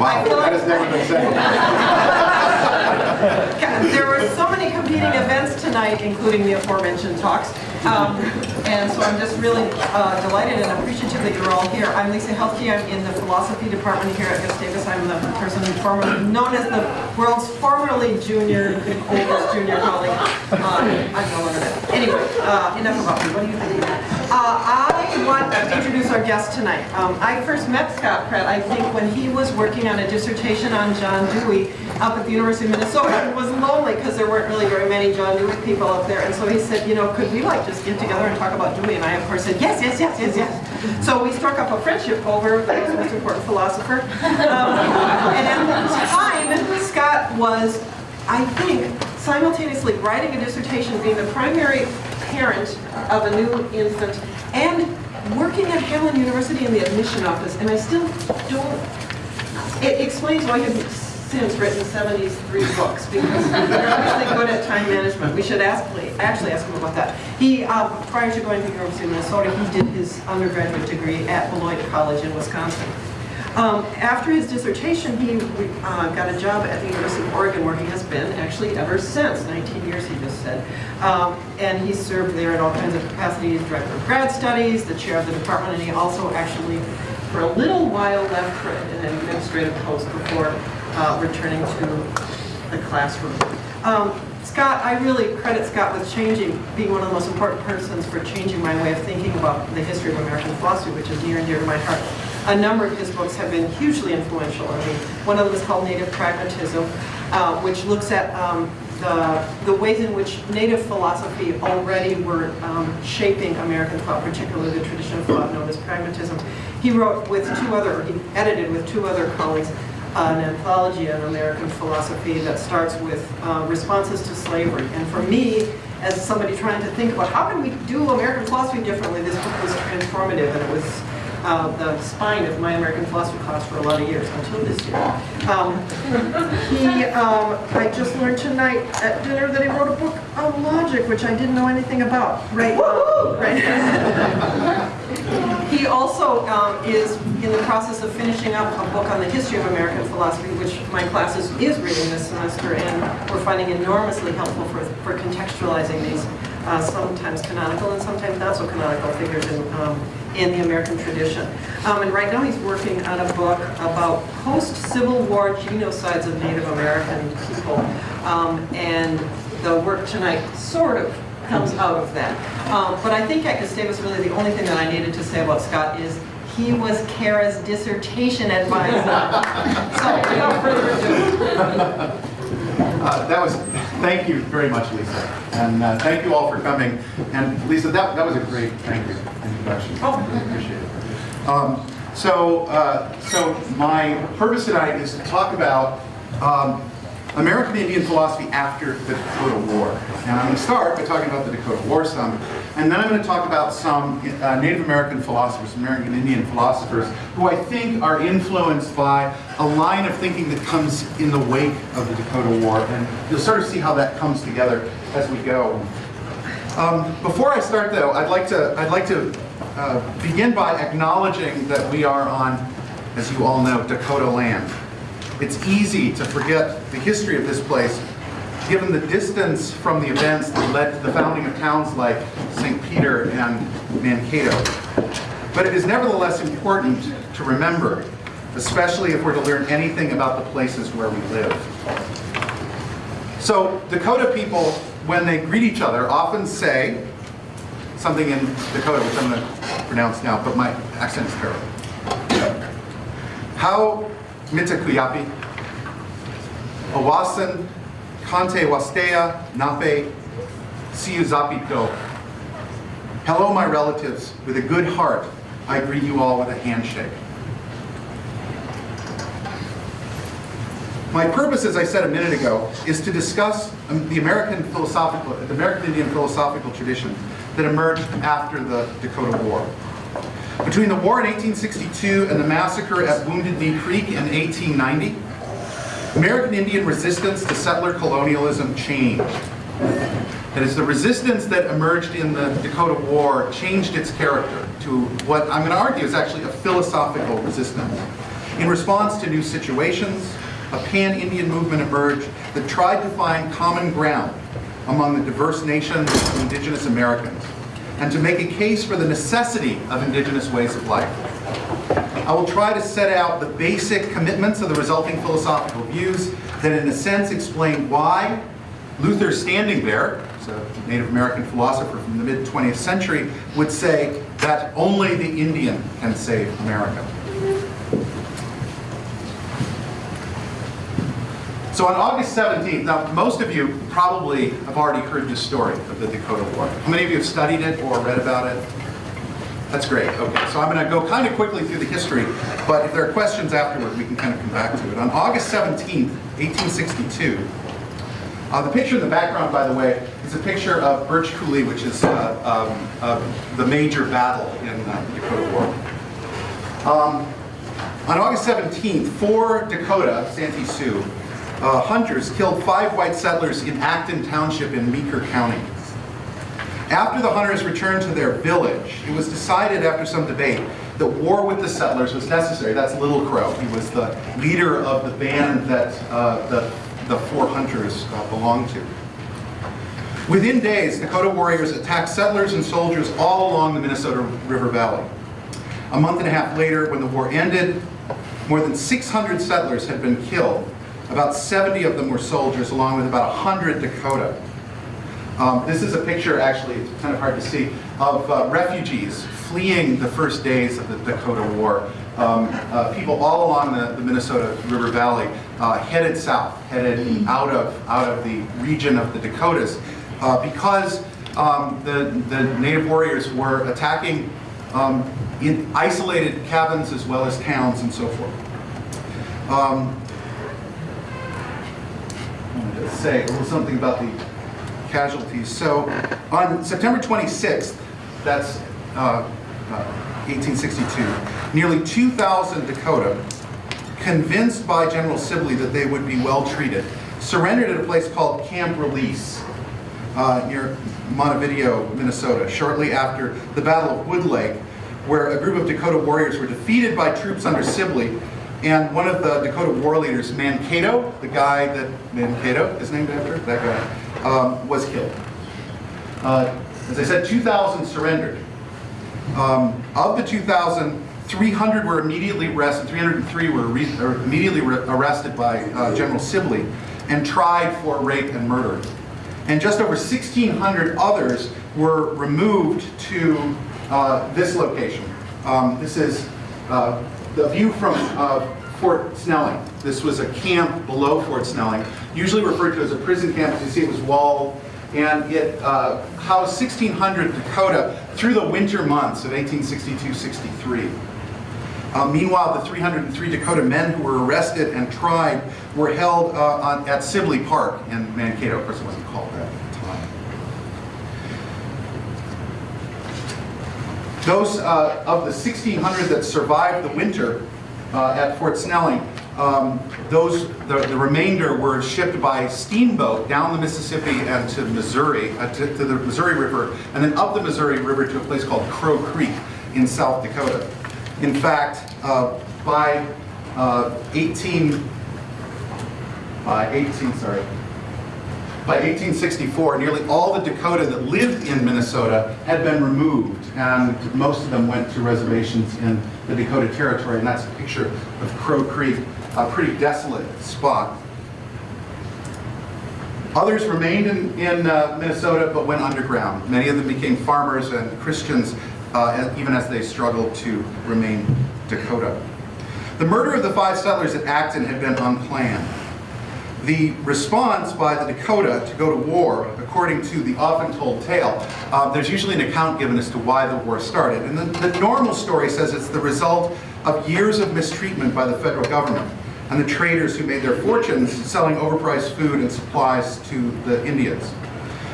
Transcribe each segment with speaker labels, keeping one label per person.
Speaker 1: Wow, that has never been said.
Speaker 2: There were so many competing events tonight, including the aforementioned talks. Um, and so I'm just really uh, delighted and appreciative that you're all here. I'm Lisa Heldke. I'm in the philosophy department here at Gustavus. I'm the person formerly known as the world's formerly junior, oldest junior colleague. Uh, I'm no longer that. Anyway, uh, enough about me. What do you think? Uh, I want to introduce our guest tonight. Um, I first met Scott Pratt, I think, when he was working on a dissertation on John Dewey up at the University of Minnesota and was lonely because there weren't really very many John Dewey people up there. And so he said, you know, could we like just get together and talk about Dewey? And I, of course, said, yes, yes, yes, yes, yes. So we struck up a friendship over the most important philosopher. Um, and at the time, Scott was, I think, simultaneously writing a dissertation, being the primary parent of a new infant, and working at Hamline University in the admission office. And I still don't, it explains why he's since written 73 books, because they're actually good at time management. We should ask, actually ask him about that. He, um, prior to going to the University of Minnesota, he did his undergraduate degree at Beloit College in Wisconsin. Um, after his dissertation, he uh, got a job at the University of Oregon, where he has been actually ever since, 19 years he just said. Um, and he served there in all kinds of capacities, director of grad studies, the chair of the department, and he also actually, for a little while, left for an administrative post before uh, returning to the classroom. Um, Scott, I really credit Scott with changing, being one of the most important persons for changing my way of thinking about the history of American philosophy, which is near and dear to my heart a number of his books have been hugely influential. I mean, one of them is called Native Pragmatism, uh, which looks at um, the, the ways in which native philosophy already were um, shaping American thought, particularly the tradition of thought known as pragmatism. He wrote with two other, he edited with two other colleagues, uh, an anthology on American philosophy that starts with uh, responses to slavery. And for me, as somebody trying to think about how can we do American philosophy differently, this book was transformative and it was uh, the spine of my American philosophy class for a lot of years, until this year. Um, he, um, I just learned tonight at dinner that he wrote a book on logic, which I didn't know anything about. Right? Uh, right. he also um, is in the process of finishing up a book on the history of American philosophy, which my class is, is reading this semester, and we're finding enormously helpful for, for contextualizing these uh, sometimes canonical and sometimes not so canonical figures in, um, in the American tradition. Um, and right now he's working on a book about post-Civil War genocides of Native American people. Um, and the work tonight sort of comes out of that. Um, but I think at Gustavus really the only thing that I needed to say about Scott is he was Kara's dissertation advisor. so without further ado.
Speaker 1: Uh, that was, thank you very much, Lisa. And uh, thank you all for coming. And Lisa, that, that was a great, thank you, introduction.
Speaker 2: Oh.
Speaker 1: I appreciate it. Um, so, uh, so my purpose tonight is to talk about um, American Indian philosophy after the Dakota War. And I'm going to start by talking about the Dakota War some, and then I'm going to talk about some uh, Native American philosophers, American Indian philosophers, who I think are influenced by a line of thinking that comes in the wake of the Dakota War. And you'll sort of see how that comes together as we go. Um, before I start though, I'd like to, I'd like to uh, begin by acknowledging that we are on, as you all know, Dakota land. It's easy to forget the history of this place given the distance from the events that led to the founding of towns like St. Peter and Mankato. But it is nevertheless important to remember, especially if we're to learn anything about the places where we live. So Dakota people, when they greet each other, often say something in Dakota, which I'm going to pronounce now, but my accent is terrible. How Mitakuyapi, Owasan, Kante Wastea, Nape, Siuzapi Do. Hello, my relatives. With a good heart, I greet you all with a handshake. My purpose, as I said a minute ago, is to discuss um, the American philosophical, the American Indian philosophical tradition that emerged after the Dakota War. Between the war in 1862 and the massacre at Wounded Knee Creek in 1890, American Indian resistance to settler colonialism changed. That is, the resistance that emerged in the Dakota War changed its character to what I'm going to argue is actually a philosophical resistance. In response to new situations, a pan-Indian movement emerged that tried to find common ground among the diverse nations of indigenous Americans and to make a case for the necessity of indigenous ways of life. I will try to set out the basic commitments of the resulting philosophical views that in a sense explain why Luther Standing who's a Native American philosopher from the mid-20th century, would say that only the Indian can save America. So on August 17th, now most of you probably have already heard this story of the Dakota War. How many of you have studied it or read about it? That's great. Okay, so I'm going to go kind of quickly through the history, but if there are questions afterward, we can kind of come back to it. On August 17th, 1862, uh, the picture in the background, by the way, is a picture of Birch Coulee, which is uh, um, uh, the major battle in uh, the Dakota War. Um, on August 17th, four Dakota, Santee Sioux, uh, hunters killed five white settlers in Acton Township in Meeker County. After the hunters returned to their village, it was decided after some debate that war with the settlers was necessary. That's Little Crow. He was the leader of the band that uh, the, the four hunters uh, belonged to. Within days, Dakota warriors attacked settlers and soldiers all along the Minnesota River Valley. A month and a half later, when the war ended, more than 600 settlers had been killed. About 70 of them were soldiers, along with about 100 Dakota. Um, this is a picture, actually, it's kind of hard to see, of uh, refugees fleeing the first days of the Dakota War. Um, uh, people all along the, the Minnesota River Valley uh, headed south, headed out of, out of the region of the Dakotas, uh, because um, the, the native warriors were attacking um, in isolated cabins as well as towns and so forth. Um, to say a little something about the casualties. So on September 26th, that's uh, uh, 1862, nearly 2,000 Dakota, convinced by General Sibley that they would be well treated, surrendered at a place called Camp Release uh, near Montevideo, Minnesota, shortly after the Battle of Wood Lake, where a group of Dakota warriors were defeated by troops under Sibley and one of the Dakota war leaders, Mankato, the guy that Mankato is named after, that guy, um, was killed. Uh, as I said, 2,000 surrendered. Um, of the 2,000, 300 were immediately arrested, 303 were immediately arrested by uh, General Sibley and tried for rape and murder. And just over 1,600 others were removed to uh, this location. Um, this is uh, the view from uh, Fort Snelling. This was a camp below Fort Snelling, usually referred to as a prison camp. As you see, it was walled, and it uh, housed 1,600 Dakota through the winter months of 1862-63. Uh, meanwhile, the 303 Dakota men who were arrested and tried were held uh, on, at Sibley Park in Mankato. Of course, it wasn't called that at the time. Those uh, of the 1,600 that survived the winter uh, at Fort Snelling, um, those the, the, remainder were shipped by steamboat down the Mississippi and to Missouri, uh, to, to, the Missouri River, and then up the Missouri River to a place called Crow Creek in South Dakota. In fact, uh, by uh, 18, by 18, sorry, by 1864, nearly all the Dakota that lived in Minnesota had been removed, and most of them went to reservations in the Dakota Territory, and that's a picture of Crow Creek, a pretty desolate spot. Others remained in, in uh, Minnesota but went underground. Many of them became farmers and Christians, uh, even as they struggled to remain Dakota. The murder of the five settlers at Acton had been unplanned. The response by the Dakota to go to war, according to the often told tale, uh, there's usually an account given as to why the war started. And the, the normal story says it's the result of years of mistreatment by the federal government and the traders who made their fortunes selling overpriced food and supplies to the Indians.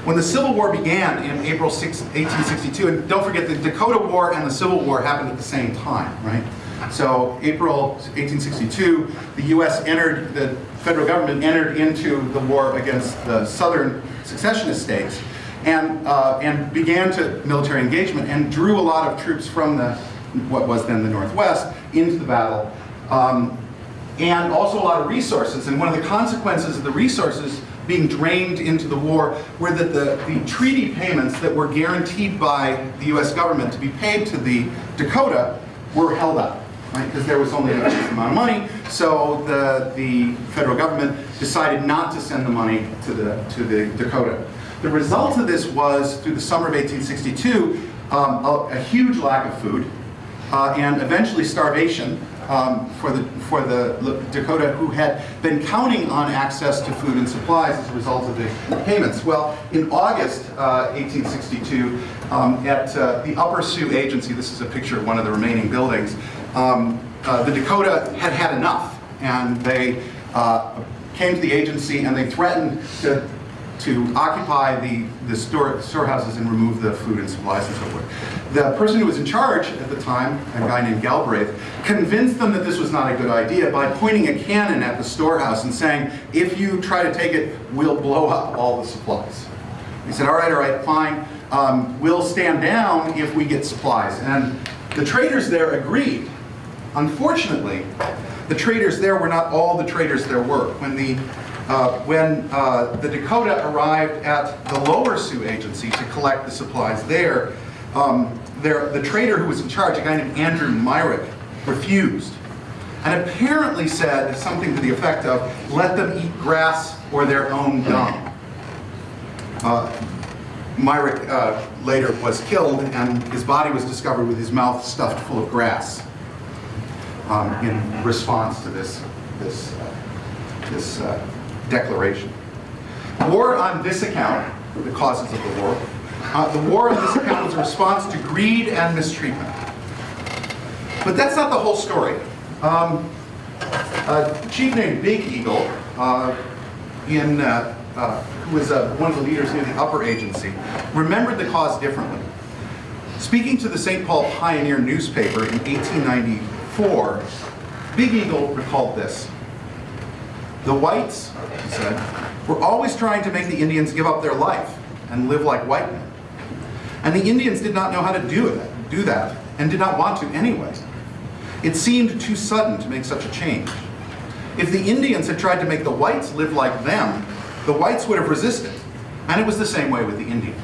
Speaker 1: When the Civil War began in April 6, 1862, and don't forget the Dakota War and the Civil War happened at the same time, right? So April 1862, the U.S. entered, the federal government entered into the war against the southern secessionist states and, uh, and began to military engagement and drew a lot of troops from the, what was then the Northwest into the battle. Um, and also a lot of resources. And one of the consequences of the resources being drained into the war were that the, the treaty payments that were guaranteed by the US government to be paid to the Dakota were held up, right? Because there was only a fixed amount of money, so the, the federal government decided not to send the money to the, to the Dakota. The result of this was, through the summer of 1862, um, a, a huge lack of food, uh, and eventually starvation um, for the for the Dakota who had been counting on access to food and supplies as a result of the payments. Well, in August uh, 1862, um, at uh, the Upper Sioux Agency, this is a picture of one of the remaining buildings, um, uh, the Dakota had had enough, and they uh, came to the agency and they threatened to to occupy the, the store, storehouses and remove the food and supplies and so forth. The person who was in charge at the time, a guy named Galbraith, convinced them that this was not a good idea by pointing a cannon at the storehouse and saying, if you try to take it, we'll blow up all the supplies. He said, all right, all right, fine. Um, we'll stand down if we get supplies. And the traders there agreed. Unfortunately, the traders there were not all the traders there were. When the uh, when uh, the Dakota arrived at the lower Sioux agency to collect the supplies there, um, there, the trader who was in charge, a guy named Andrew Myrick, refused. And apparently said something to the effect of, let them eat grass or their own dung. Uh, Myrick uh, later was killed and his body was discovered with his mouth stuffed full of grass um, in response to this, this, uh, this uh, declaration. War on this account, the causes of the war, uh, the war on this account was a response to greed and mistreatment. But that's not the whole story. Um, a chief named Big Eagle, uh, in, uh, uh who was uh, one of the leaders near the upper agency, remembered the cause differently. Speaking to the St. Paul Pioneer newspaper in 1894, Big Eagle recalled this. The whites, he said, were always trying to make the Indians give up their life and live like white men. And the Indians did not know how to do it, do that, and did not want to anyway. It seemed too sudden to make such a change. If the Indians had tried to make the whites live like them, the whites would have resisted. And it was the same way with the Indians.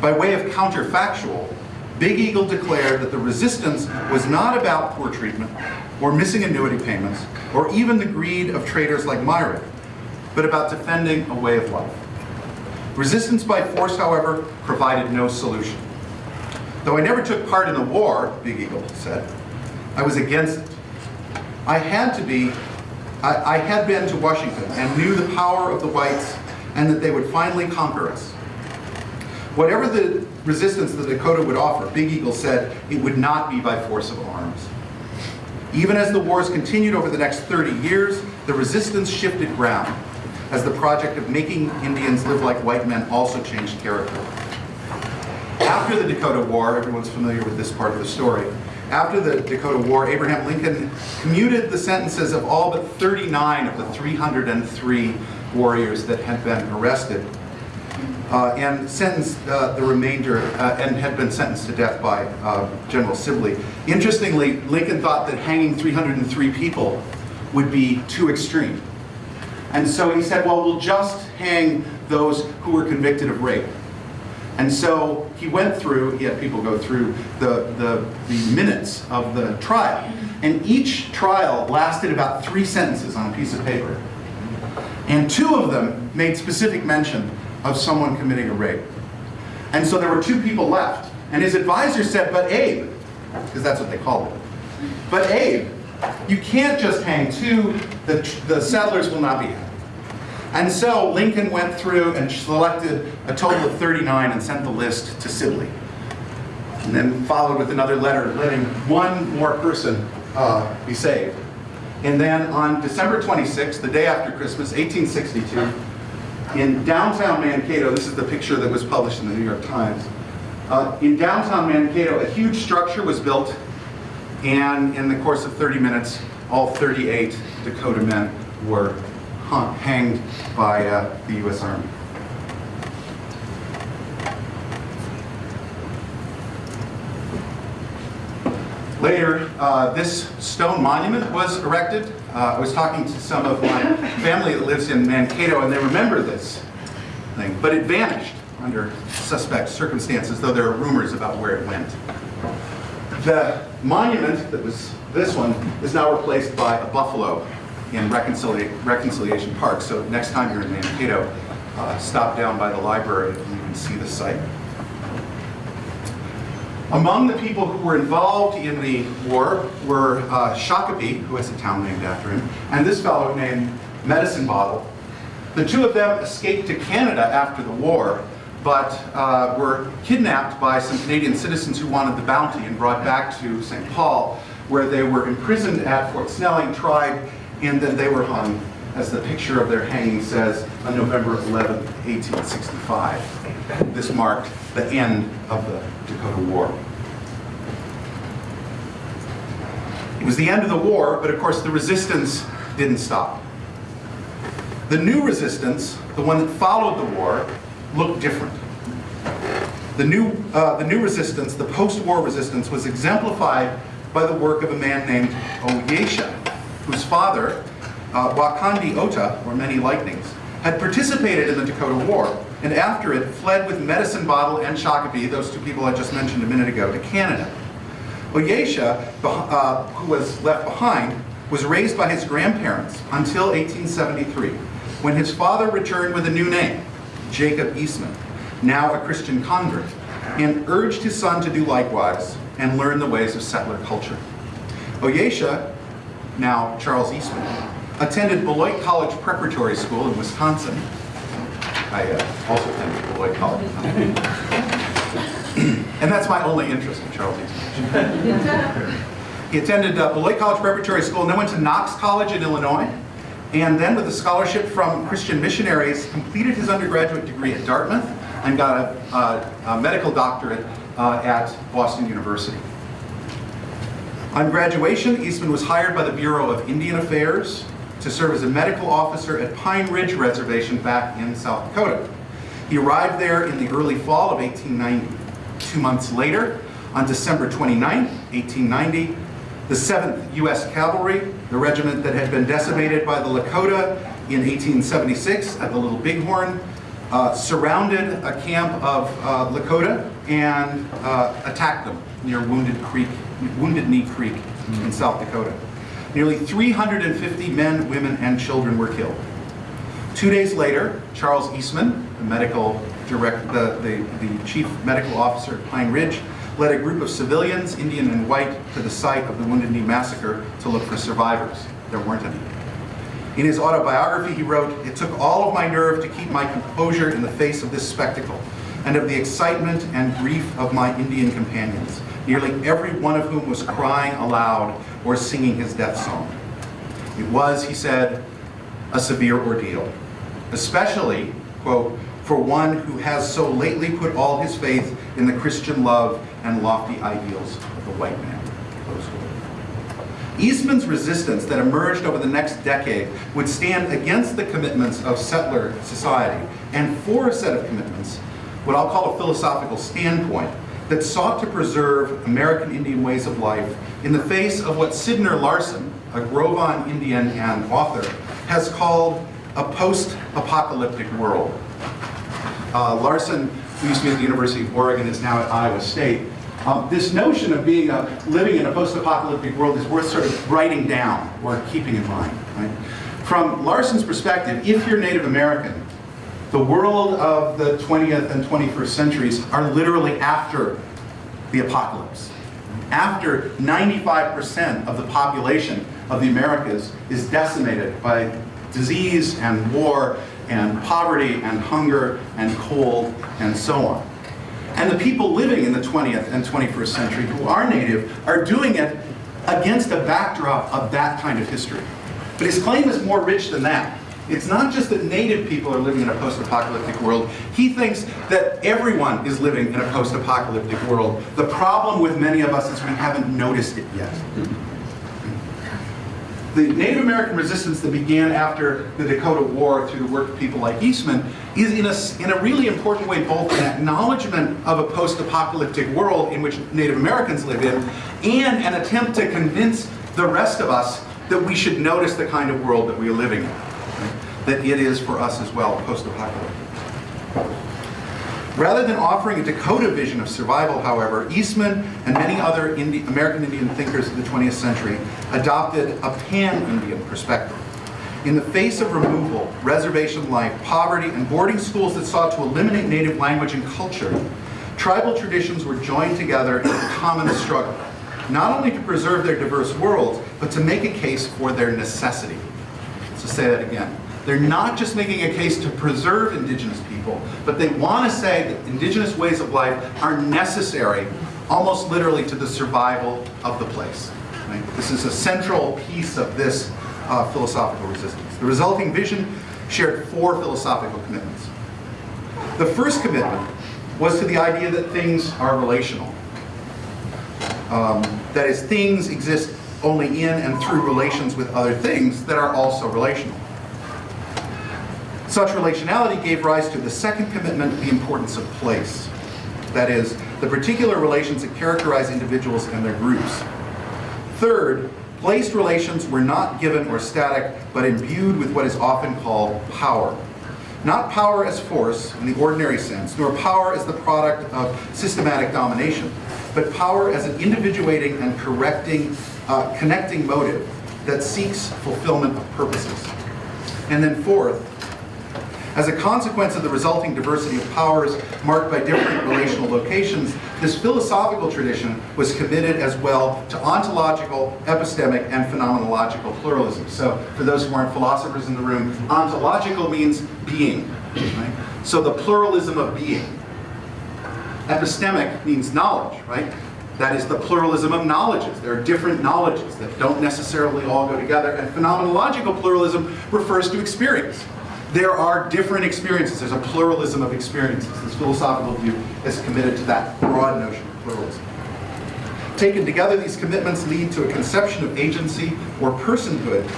Speaker 1: By way of counterfactual, Big Eagle declared that the resistance was not about poor treatment or missing annuity payments or even the greed of traders like Myrick, but about defending a way of life. Resistance by force, however, provided no solution. Though I never took part in the war, Big Eagle said, I was against it. I had to be, I, I had been to Washington and knew the power of the whites and that they would finally conquer us. Whatever the resistance the Dakota would offer, Big Eagle said it would not be by force of arms. Even as the wars continued over the next 30 years, the resistance shifted ground as the project of making Indians live like white men also changed character. After the Dakota War, everyone's familiar with this part of the story, after the Dakota War, Abraham Lincoln commuted the sentences of all but 39 of the 303 warriors that had been arrested uh, and sentenced uh, the remainder, uh, and had been sentenced to death by uh, General Sibley. Interestingly, Lincoln thought that hanging 303 people would be too extreme. And so he said, well, we'll just hang those who were convicted of rape. And so he went through, he had people go through the, the, the minutes of the trial. And each trial lasted about three sentences on a piece of paper. And two of them made specific mention of someone committing a rape. And so there were two people left. And his advisor said, but Abe, because that's what they called it. But Abe, you can't just hang two, the, the settlers will not be happy. And so Lincoln went through and selected a total of 39 and sent the list to Sibley. And then followed with another letter letting one more person uh, be saved. And then on December 26th, the day after Christmas, 1862, in downtown Mankato, this is the picture that was published in the New York Times. Uh, in downtown Mankato, a huge structure was built, and in the course of 30 minutes, all 38 Dakota men were hung, hanged by uh, the U.S. Army. Later, uh, this stone monument was erected. Uh, I was talking to some of my family that lives in Mankato, and they remember this thing, but it vanished under suspect circumstances, though there are rumors about where it went. The monument that was this one is now replaced by a buffalo in Reconcilia- Reconciliation Park. So next time you're in Mankato, uh, stop down by the library and you can see the site. Among the people who were involved in the war were uh, Shakopee, who has a town named after him, and this fellow named Medicine Bottle. The two of them escaped to Canada after the war, but uh, were kidnapped by some Canadian citizens who wanted the bounty and brought back to St. Paul, where they were imprisoned at Fort Snelling, tried, and then they were hung, as the picture of their hanging says, on November 11, 1865. This marked the end of the Dakota War. It was the end of the war, but of course the resistance didn't stop. The new resistance, the one that followed the war, looked different. The new, uh, the new resistance, the post-war resistance, was exemplified by the work of a man named Ohiyesa, whose father, uh, Wakandi Ota, or Many Lightnings, had participated in the Dakota War, and after it fled with Medicine Bottle and Shakopee, those two people I just mentioned a minute ago, to Canada. Ohiyesa, uh, who was left behind, was raised by his grandparents until 1873, when his father returned with a new name, Jacob Eastman, now a Christian convert, and urged his son to do likewise and learn the ways of settler culture. Ohiyesa, now Charles Eastman, attended Beloit College Preparatory School in Wisconsin. I uh, also attended Beloit College. and that's my only interest in Charles Eastman. he attended uh, Beloit College Preparatory School and then went to Knox College in Illinois. And then with a scholarship from Christian missionaries, completed his undergraduate degree at Dartmouth and got a, a, a medical doctorate uh, at Boston University. On graduation, Eastman was hired by the Bureau of Indian Affairs to serve as a medical officer at Pine Ridge Reservation back in South Dakota. He arrived there in the early fall of 1890. Two months later, on December 29, 1890, the 7th U.S. Cavalry, the regiment that had been decimated by the Lakota in 1876 at the Little Bighorn, uh, surrounded a camp of uh, Lakota and uh, attacked them near Wounded Creek, Wounded Knee Creek in South Dakota. Nearly 350 men, women, and children were killed. Two days later, Charles Eastman, the medical direct, the, the, the chief medical officer at Pine Ridge, led a group of civilians, Indian and white, to the site of the Wounded Knee Massacre to look for survivors. There weren't any. In his autobiography, he wrote, It took all of my nerve to keep my composure in the face of this spectacle, and of the excitement and grief of my Indian companions, nearly every one of whom was crying aloud or singing his death song. It was, he said, a severe ordeal, especially, quote, for one who has so lately put all his faith in the Christian love and lofty ideals of the white man. Eastman's resistance that emerged over the next decade would stand against the commitments of settler society and for a set of commitments, what I'll call a philosophical standpoint, that sought to preserve American Indian ways of life in the face of what Sidner Larson, a Gros Ventre Indian and author, has called a post-apocalyptic world. Uh, Larson, who used to be at the University of Oregon, is now at Iowa State. Um, this notion of being a, living in a post-apocalyptic world is worth sort of writing down or keeping in mind. Right? From Larson's perspective, if you're Native American, the world of the 20th and 21st centuries are literally after the apocalypse. After 95% of the population of the Americas is decimated by disease and war and poverty and hunger and cold and so on. And the people living in the 20th and 21st century who are native are doing it against a backdrop of that kind of history. But his claim is more rich than that. It's not just that native people are living in a post-apocalyptic world. He thinks that everyone is living in a post-apocalyptic world. The problem with many of us is we haven't noticed it yet. The Native American resistance that began after the Dakota War through the work of people like Eastman is in a, in a really important way both an acknowledgement of a post-apocalyptic world in which Native Americans live in and an attempt to convince the rest of us that we should notice the kind of world that we are living in. That it is for us as well post-apocalyptic. Rather than offering a Dakota vision of survival, however, Eastman and many other Indi- American Indian thinkers of the 20th century adopted a pan-Indian perspective. In the face of removal, reservation life, poverty, and boarding schools that sought to eliminate native language and culture, tribal traditions were joined together in a common struggle, not only to preserve their diverse worlds, but to make a case for their necessity. So say that again. They're not just making a case to preserve indigenous people, but they want to say that indigenous ways of life are necessary, almost literally, to the survival of the place. right? This is a central piece of this uh, philosophical resistance. The resulting vision shared four philosophical commitments. The first commitment was to the idea that things are relational. Um, that is, things exist only in and through relations with other things that are also relational. Such relationality gave rise to the second commitment, the importance of place. That is, the particular relations that characterize individuals and their groups. Third, placed relations were not given or static, but imbued with what is often called power. Not power as force in the ordinary sense, nor power as the product of systematic domination, but power as an individuating and correcting, uh, connecting motive that seeks fulfillment of purposes. And then fourth, as a consequence of the resulting diversity of powers marked by different relational locations, this philosophical tradition was committed as well to ontological, epistemic, and phenomenological pluralism. So for those who aren't philosophers in the room, ontological means being. Right? So the pluralism of being. Epistemic means knowledge, right? That is the pluralism of knowledges. There are different knowledges that don't necessarily all go together. And phenomenological pluralism refers to experience. There are different experiences. There's a pluralism of experiences. This philosophical view is committed to that broad notion of pluralism. Taken together, these commitments lead to a conception of agency or personhood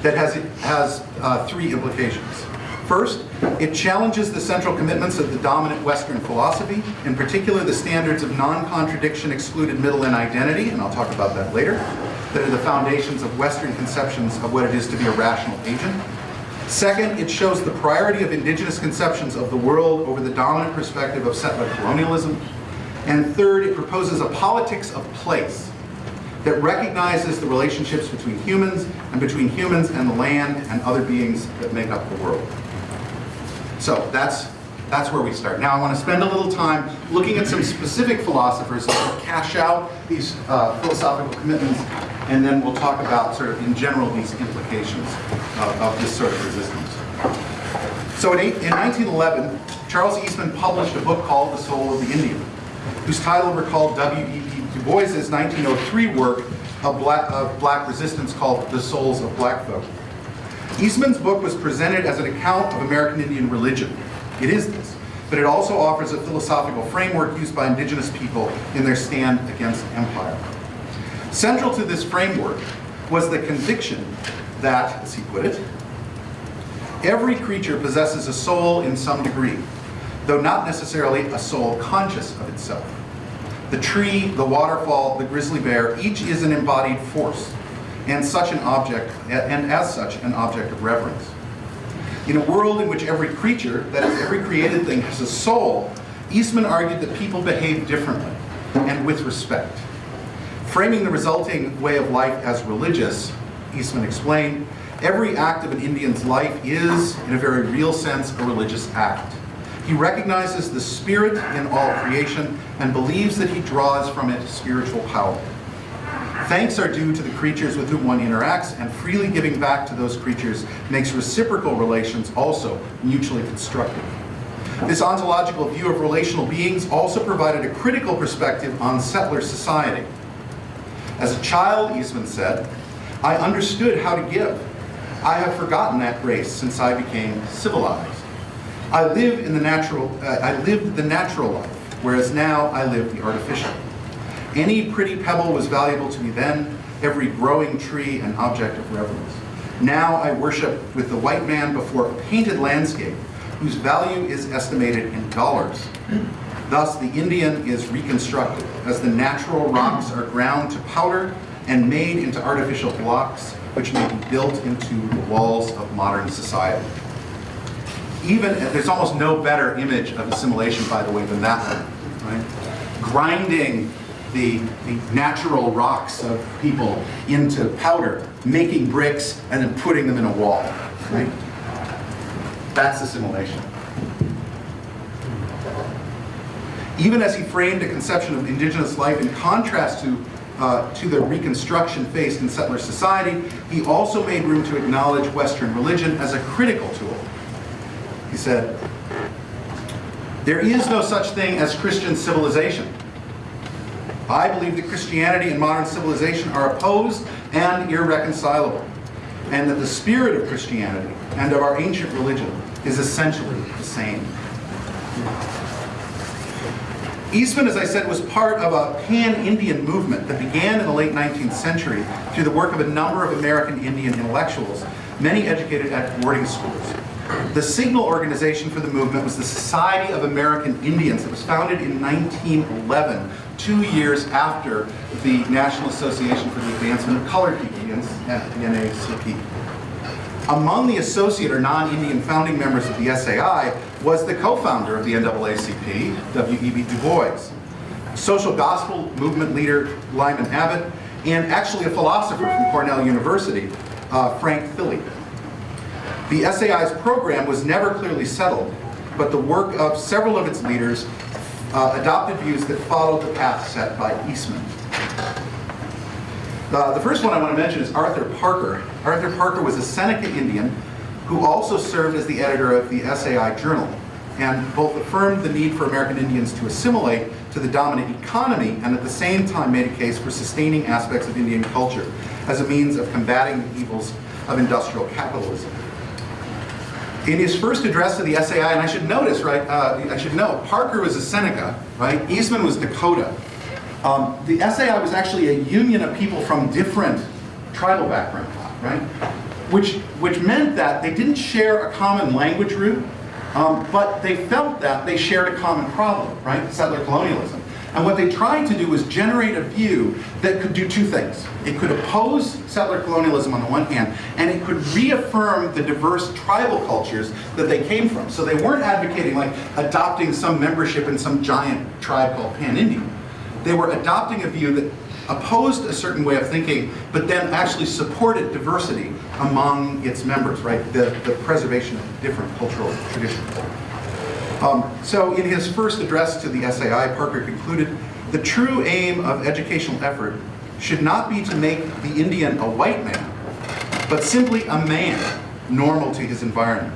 Speaker 1: that has, has uh, three implications. First, it challenges the central commitments of the dominant Western philosophy, in particular the standards of non-contradiction, excluded middle, and identity, and I'll talk about that later, that are the foundations of Western conceptions of what it is to be a rational agent. Second, it shows the priority of indigenous conceptions of the world over the dominant perspective of settler colonialism. And third, it proposes a politics of place that recognizes the relationships between humans and between humans and the land and other beings that make up the world. So that's, that's where we start. Now I want to spend a little time looking at some specific philosophers that cash out these uh, philosophical commitments, and then we'll talk about sort of in general these implications of, of this sort of resistance. So in, eight, in 1911, Charles Eastman published a book called The Soul of the Indian, whose title recalled W.E.B. Du Bois's 1903 work of black, of black resistance called The Souls of Black Folk. Eastman's book was presented as an account of American Indian religion. It is this, but it also offers a philosophical framework used by indigenous people in their stand against empire. Central to this framework was the conviction that, as he put it, every creature possesses a soul in some degree, though not necessarily a soul conscious of itself. The tree, the waterfall, the grizzly bear, each is an embodied force, and such an object, and as such, an object of reverence. In a world in which every creature, that is, every created thing, has a soul, Eastman argued that people behave differently and with respect. Framing the resulting way of life as religious, Eastman explained, every act of an Indian's life is, in a very real sense, a religious act. He recognizes the spirit in all creation and believes that he draws from it spiritual power. Thanks are due to the creatures with whom one interacts, and freely giving back to those creatures makes reciprocal relations also mutually constructive. This ontological view of relational beings also provided a critical perspective on settler society. As a child, Eastman said, I understood how to give. I have forgotten that grace since I became civilized. I live in the natural, uh, I lived the natural life, whereas now I live the artificial. Any pretty pebble was valuable to me then, every growing tree an object of reverence. Now I worship with the white man before a painted landscape whose value is estimated in dollars. Thus, the Indian is reconstructed as the natural rocks are ground to powder and made into artificial blocks which may be built into the walls of modern society. Even, there's almost no better image of assimilation, by the way, than that one, right? Grinding the, the natural rocks of people into powder, making bricks, and then putting them in a wall, right? That's assimilation. Even as he framed a conception of indigenous life in contrast to, uh, to the reconstruction faced in settler society, he also made room to acknowledge Western religion as a critical tool. He said, there is no such thing as Christian civilization. I believe that Christianity and modern civilization are opposed and irreconcilable, and that the spirit of Christianity and of our ancient religion is essentially the same. Eastman, as I said, was part of a pan-Indian movement that began in the late 19th century through the work of a number of American Indian intellectuals, many educated at boarding schools. The signal organization for the movement was the Society of American Indians. It was founded in 1911, two years after the National Association for the Advancement of Colored the NAACP. Among the associate or non-Indian founding members of the SAI was the co-founder of the NAACP, W.E.B. Du Bois, social gospel movement leader Lyman Abbott, and actually a philosopher from Cornell University, uh, Frank Thilly. The SAI's program was never clearly settled, but the work of several of its leaders uh, adopted views that followed the path set by Eastman. Uh, the first one I want to mention is Arthur Parker. Arthur Parker was a Seneca Indian who also served as the editor of the SAI Journal and both affirmed the need for American Indians to assimilate to the dominant economy and at the same time made a case for sustaining aspects of Indian culture as a means of combating the evils of industrial capitalism. In his first address to the SAI, and I should notice, right, uh, I should note, Parker was a Seneca, right? Eastman was Dakota. Um, the SAI was actually a union of people from different tribal backgrounds, right? Which, which meant that they didn't share a common language root, um, but they felt that they shared a common problem, right? Settler colonialism. And what they tried to do was generate a view that could do two things. It could oppose settler colonialism on the one hand, and it could reaffirm the diverse tribal cultures that they came from. So they weren't advocating like adopting some membership in some giant tribe called Pan-Indian. They were adopting a view that opposed a certain way of thinking, but then actually supported diversity among its members, right? The, the preservation of different cultural traditions. Um, so in his first address to the SAI, Parker concluded, the true aim of educational effort should not be to make the Indian a white man, but simply a man normal to his environment.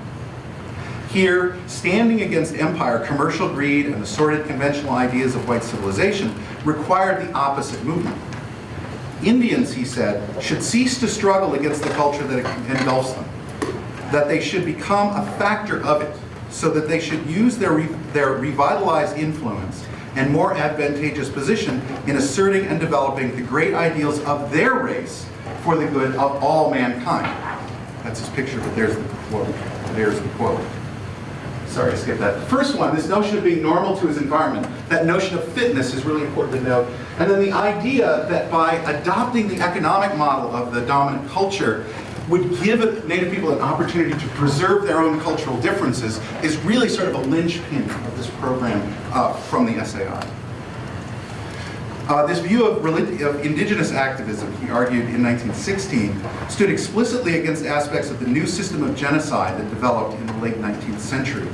Speaker 1: Here, standing against empire, commercial greed, and the sordid conventional ideas of white civilization required the opposite movement. Indians, he said, should cease to struggle against the culture that engulfs them, that they should become a factor of it, so that they should use their, re their revitalized influence and more advantageous position in asserting and developing the great ideals of their race for the good of all mankind. That's his picture, but there's the quote. There's the quote. Sorry, I skipped that. The first one, this notion of being normal to his environment, that notion of fitness is really important to note. And then the idea that by adopting the economic model of the dominant culture, would give Native people an opportunity to preserve their own cultural differences is really sort of a linchpin of this program uh, from the SAI. Uh, this view of, of, indigenous activism, he argued in 1916, stood explicitly against aspects of the new system of genocide that developed in the late 19th century.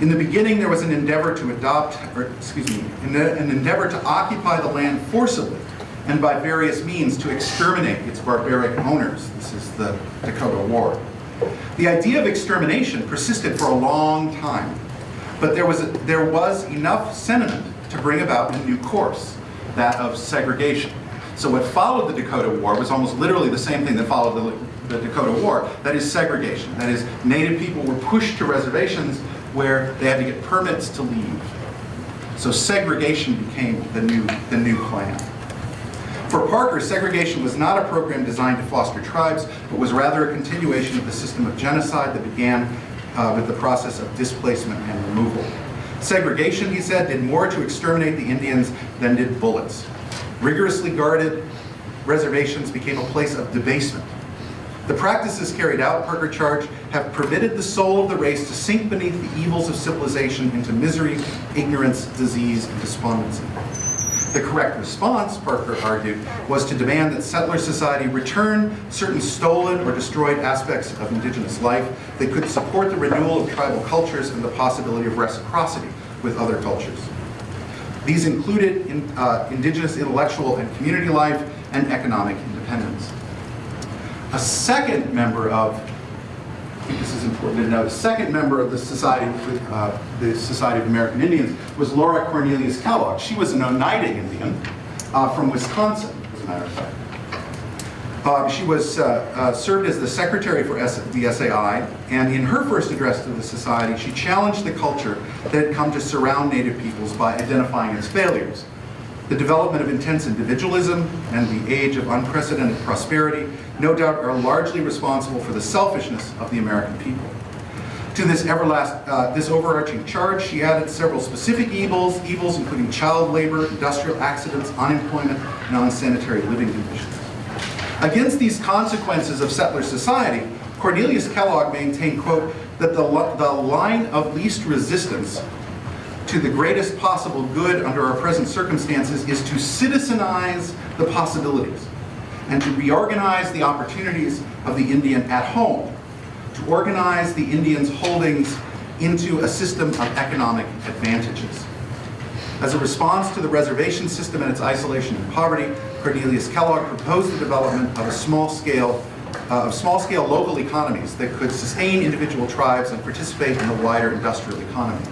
Speaker 1: In the beginning, there was an endeavor to adopt, or excuse me, an endeavor to occupy the land forcibly and by various means to exterminate its barbaric owners. This is the Dakota War. The idea of extermination persisted for a long time, but there was, a, there was enough sentiment to bring about a new course, that of segregation. So what followed the Dakota War was almost literally the same thing that followed the, the Dakota War, that is segregation. That is, Native people were pushed to reservations where they had to get permits to leave. So segregation became the new, the new plan. For Parker, segregation was not a program designed to foster tribes, but was rather a continuation of the system of genocide that began uh, with the process of displacement and removal. Segregation, he said, did more to exterminate the Indians than did bullets. Rigorously guarded reservations became a place of debasement. The practices carried out, Parker charged, have permitted the soul of the race to sink beneath the evils of civilization into misery, ignorance, disease, and despondency. The correct response, Parker argued, was to demand that settler society return certain stolen or destroyed aspects of indigenous life that could support the renewal of tribal cultures and the possibility of reciprocity with other cultures. These included in, uh, indigenous intellectual and community life and economic independence. A second member of, I think this is important to know, the second member of the Society, uh, the Society of American Indians was Laura Cornelius Kellogg. She was an Oneida Indian uh, from Wisconsin, as a matter of fact. Uh, she was uh, uh, served as the secretary for S the SAI, and in her first address to the society, she challenged the culture that had come to surround Native peoples by identifying its failures. The development of intense individualism and the age of unprecedented prosperity no doubt are largely responsible for the selfishness of the American people. To this everlast, uh, this overarching charge, she added several specific evils, evils including child labor, industrial accidents, unemployment, and unsanitary living conditions. Against these consequences of settler society, Cornelius Kellogg maintained, quote, that the, the line of least resistance to the greatest possible good under our present circumstances is to citizenize the possibilities and to reorganize the opportunities of the Indian at home, to organize the Indians' holdings into a system of economic advantages. As a response to the reservation system and its isolation and poverty, Cornelius Kellogg proposed the development of a small-scale uh, of small-scale local economies that could sustain individual tribes and participate in the wider industrial economy.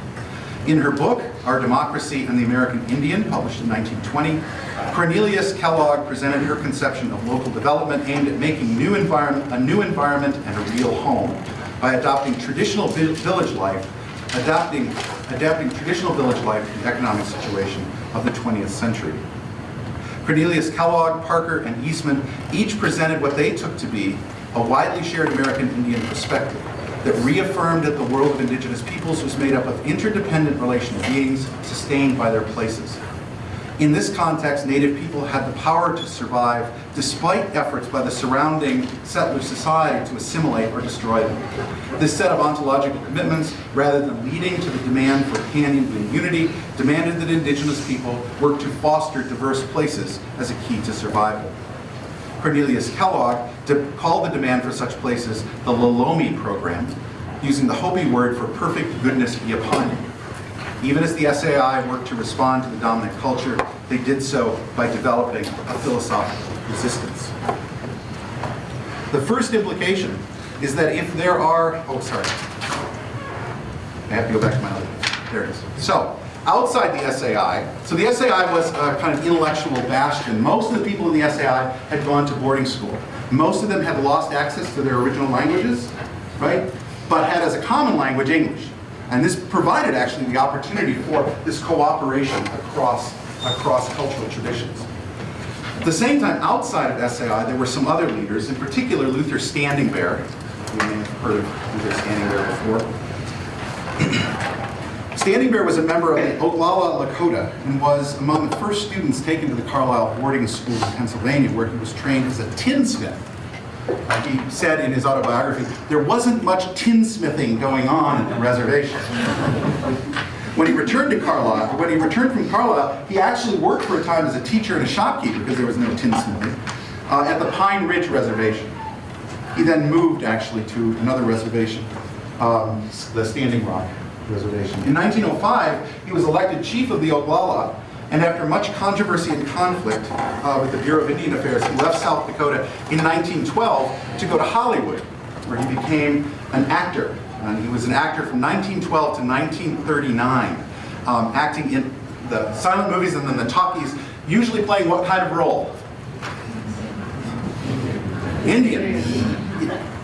Speaker 1: In her book, Our Democracy and the American Indian, published in 1920, Cornelius Kellogg presented her conception of local development aimed at making new a new environment and a real home by adopting traditional village life, adapting, adapting traditional village life to the economic situation of the 20th century. Cornelius Kellogg, Parker, and Eastman each presented what they took to be a widely shared American Indian perspective that reaffirmed that the world of indigenous peoples was made up of interdependent relational beings sustained by their places. In this context, Native people had the power to survive despite efforts by the surrounding settler society to assimilate or destroy them. This set of ontological commitments, rather than leading to the demand for and unity, demanded that indigenous people work to foster diverse places as a key to survival. Cornelius Kellogg called the demand for such places the Lolomi program, using the Hopi word for perfect goodness be upon you. Even as the SAI worked to respond to the dominant culture, they did so by developing a philosophical resistance. The first implication is that if there are, oh sorry, I have to go back to my other, there it is. So, outside the SAI, so the SAI was a kind of intellectual bastion. Most of the people in the SAI had gone to boarding school. Most of them had lost access to their original languages, right? But had as a common language English. And this provided actually the opportunity for this cooperation across, across cultural traditions. At the same time, outside of SAI, there were some other leaders, in particular Luther Standing Bear. You may have heard of Luther Standing Bear before. Standing Bear was a member of the Oglala Lakota and was among the first students taken to the Carlisle boarding school in Pennsylvania, where he was trained as a tinsmith he said in his autobiography, there wasn't much tinsmithing going on at the reservation. when he returned to Carlisle, when he returned from Carlisle, he actually worked for a time as a teacher and a shopkeeper because there was no tinsmithing uh, at the Pine Ridge Reservation. He then moved actually to another reservation, um, the Standing Rock Reservation. In 1905, he was elected chief of the Oglala and after much controversy and conflict uh, with the Bureau of Indian Affairs, he left South Dakota in 1912 to go to Hollywood, where he became an actor. And he was an actor from 1912 to 1939, um, acting in the silent movies and then the talkies, usually playing what kind of role? Indian.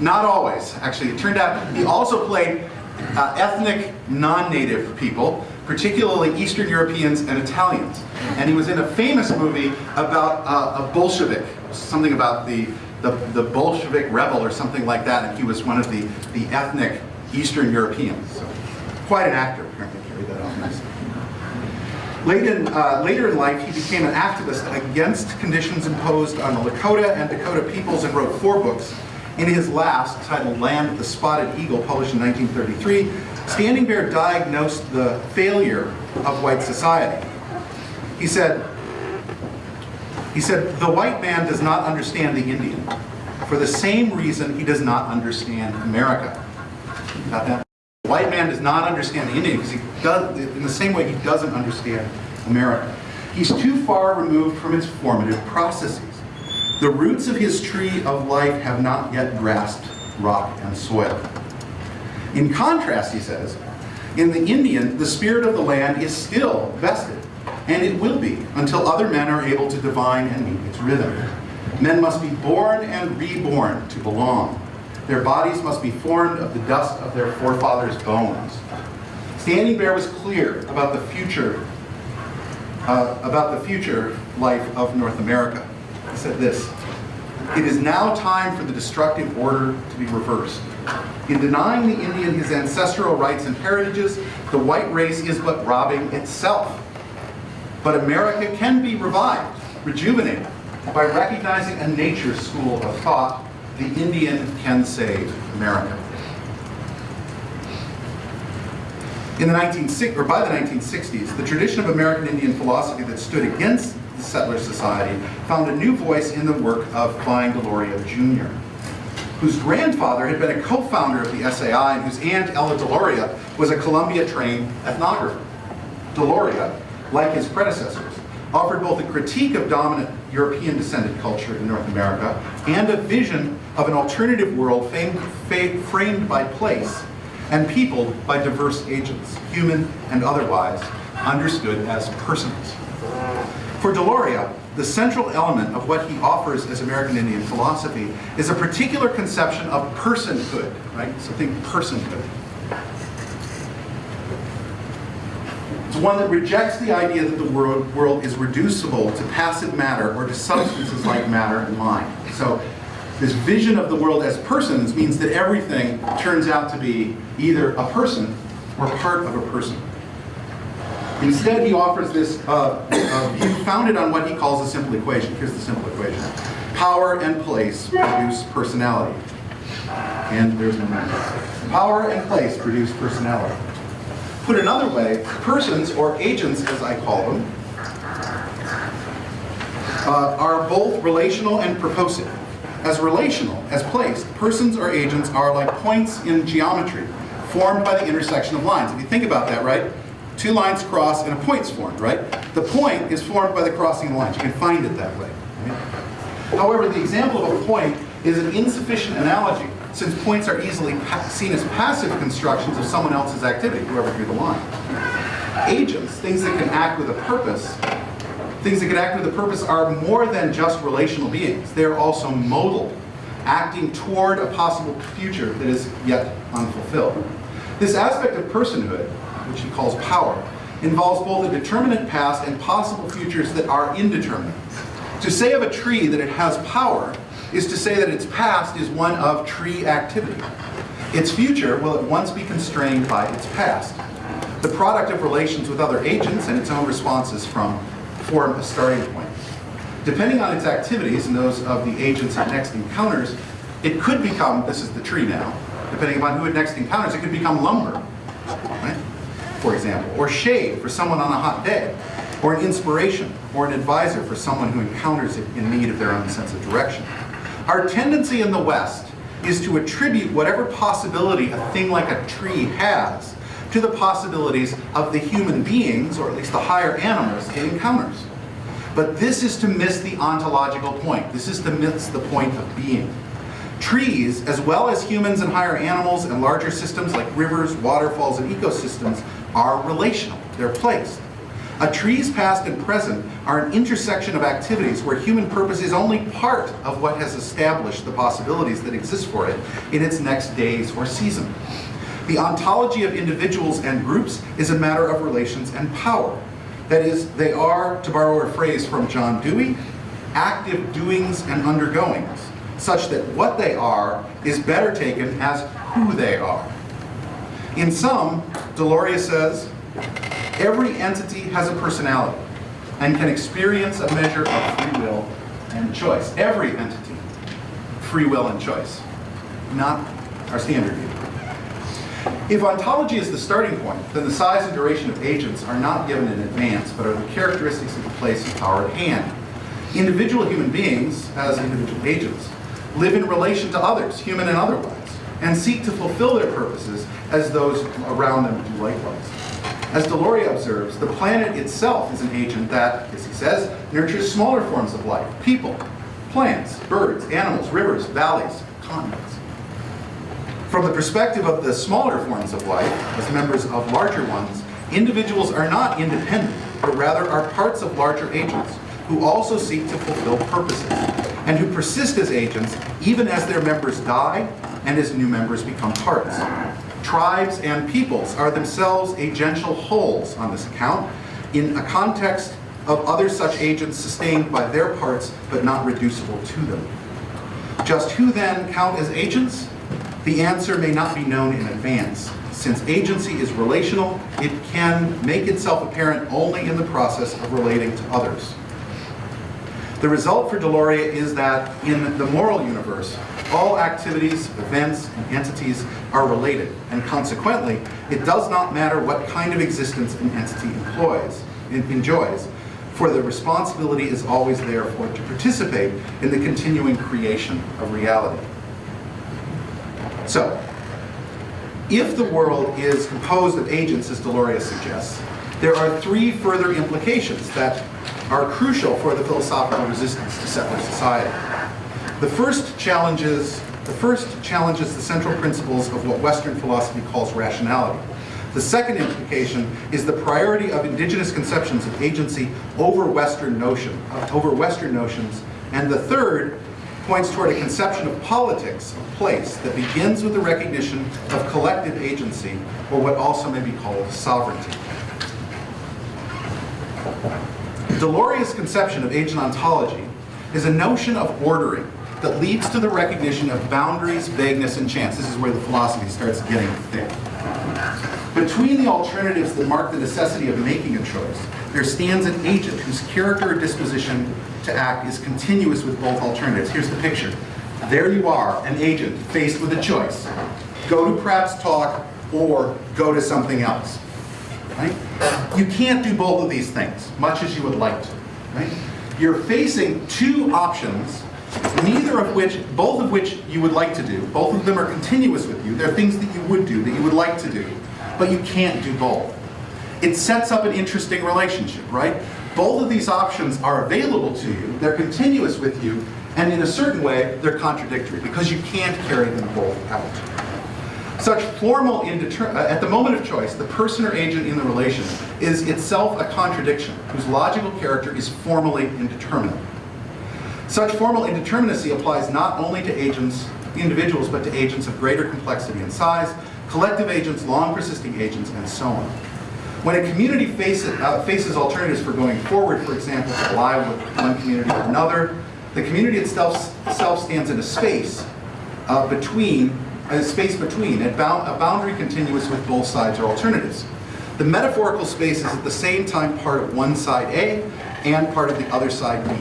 Speaker 1: Not always, actually. It turned out he also played uh, ethnic non-native people particularly Eastern Europeans and Italians. And he was in a famous movie about uh, a Bolshevik, something about the, the, the Bolshevik rebel or something like that, and he was one of the, the ethnic Eastern Europeans. So, quite an actor, apparently carried that off nicely. Late in, uh, later in life, he became an activist against conditions imposed on the Lakota and Dakota peoples and wrote four books. In his last, titled Land of the Spotted Eagle, published in 1933, Standing Bear diagnosed the failure of white society. He said, he said, the white man does not understand the Indian for the same reason he does not understand America. Got that? The white man does not understand the Indian because he does, in the same way he doesn't understand America. He's too far removed from its formative processes. The roots of his tree of life have not yet grasped rock and soil. In contrast, he says, in the Indian, the spirit of the land is still vested, and it will be until other men are able to divine and meet its rhythm. Men must be born and reborn to belong. Their bodies must be formed of the dust of their forefathers' bones. Standing Bear was clear about the future, uh, about the future life of North America. Said this, it is now time for the destructive order to be reversed. In denying the Indian his ancestral rights and heritages, the white race is but robbing itself. But America can be revived, rejuvenated, by recognizing a nature school of thought, the Indian can save America. In the 1960s, or by the 1960s, the tradition of American Indian philosophy that stood against settler society found a new voice in the work of Vine Deloria Jr., whose grandfather had been a co-founder of the SAI and whose aunt, Ella Deloria, was a Columbia-trained ethnographer. Deloria, like his predecessors, offered both a critique of dominant European-descended culture in North America and a vision of an alternative world framed by place and peopled by diverse agents, human and otherwise, understood as persons. For Deloria, the central element of what he offers as American Indian philosophy is a particular conception of personhood, right? So think personhood. It's one that rejects the idea that the world, world is reducible to passive matter or to substances like matter and mind. So this vision of the world as persons means that everything turns out to be either a person or part of a person. Instead, he offers this uh, uh, view founded on what he calls a simple equation. Here's the simple equation. Power and place produce personality. And there's no matter. Power and place produce personality. Put another way, persons, or agents as I call them, uh, are both relational and purposive. As relational, as placed, persons or agents are like points in geometry, formed by the intersection of lines. If you think about that, right? Two lines cross and a point's formed, right? The point is formed by the crossing of the lines. You can find it that way. Right? However, the example of a point is an insufficient analogy since points are easily seen as passive constructions of someone else's activity, whoever drew the line. Agents, things that can act with a purpose, things that can act with a purpose are more than just relational beings. They're also modal, acting toward a possible future that is yet unfulfilled. This aspect of personhood which he calls power, involves both a determinate past and possible futures that are indeterminate. To say of a tree that it has power is to say that its past is one of tree activity. Its future will at once be constrained by its past. The product of relations with other agents and its own responses from form a starting point. Depending on its activities and those of the agents it next encounters, it could become, this is the tree now, depending upon who it next encounters, it could become lumber. Right? For example, or shade for someone on a hot day, or an inspiration, or an advisor for someone who encounters it in need of their own sense of direction. Our tendency in the West is to attribute whatever possibility a thing like a tree has to the possibilities of the human beings, or at least the higher animals it encounters. But this is to miss the ontological point. This is to miss the point of being. Trees, as well as humans and higher animals and larger systems like rivers, waterfalls, and ecosystems, are relational. They're placed. A tree's past and present are an intersection of activities where human purpose is only part of what has established the possibilities that exist for it in its next days or season. The ontology of individuals and groups is a matter of relations and power. That is, they are, to borrow a phrase from John Dewey, active doings and undergoings, such that what they are is better taken as who they are. In sum, Deloria says, every entity has a personality and can experience a measure of free will and choice. Every entity, free will and choice, not our standard view. If ontology is the starting point, then the size and duration of agents are not given in advance, but are the characteristics of the place and power at hand. Individual human beings, as individual agents, live in relation to others, human and otherwise, and seek to fulfill their purposes as those around them do likewise. As Deloria observes, the planet itself is an agent that, as he says, nurtures smaller forms of life, people, plants, birds, animals, rivers, valleys, continents. From the perspective of the smaller forms of life, as members of larger ones, individuals are not independent, but rather are parts of larger agents who also seek to fulfill purposes, and who persist as agents even as their members die and as new members become parts. Tribes and peoples are themselves agential wholes on this account, in a context of other such agents sustained by their parts but not reducible to them. Just who then count as agents? The answer may not be known in advance. Since agency is relational, it can make itself apparent only in the process of relating to others. The result for Deloria is that in the moral universe, all activities, events, and entities are related, and consequently, it does not matter what kind of existence an entity employs, enjoys, for the responsibility is always there for it to participate in the continuing creation of reality. So, if the world is composed of agents, as Deloria suggests, there are three further implications that are crucial for the philosophical resistance to settler society. The first challenges the first challenges the central principles of what Western philosophy calls rationality. The second implication is the priority of indigenous conceptions of agency over Western notion, over Western notions. And the third points toward a conception of politics, of place, that begins with the recognition of collective agency, or what also may be called sovereignty. Deloria's conception of agent ontology is a notion of ordering that leads to the recognition of boundaries, vagueness, and chance. This is where the philosophy starts getting thick. Between the alternatives that mark the necessity of making a choice, there stands an agent whose character or disposition to act is continuous with both alternatives. Here's the picture. There you are, an agent faced with a choice. Go to Pratt's talk or go to something else. Right? You can't do both of these things, much as you would like to. Right? You're facing two options, neither of which, both of which you would like to do. Both of them are continuous with you. They're things that you would do, that you would like to do, but you can't do both. It sets up an interesting relationship, right? Both of these options are available to you, they're continuous with you, and in a certain way, they're contradictory because you can't carry them both out. Such formal indeter- uh, at the moment of choice, the person or agent in the relation is itself a contradiction whose logical character is formally indeterminate. Such formal indeterminacy applies not only to agents, individuals, but to agents of greater complexity and size, collective agents, long persisting agents, and so on. When a community faces, uh, faces alternatives for going forward, for example, to ally with one community or another, the community itself, itself stands in a space uh, between, a space between, a, bound, a boundary continuous with both sides or alternatives. The metaphorical space is at the same time part of one side A and part of the other side B.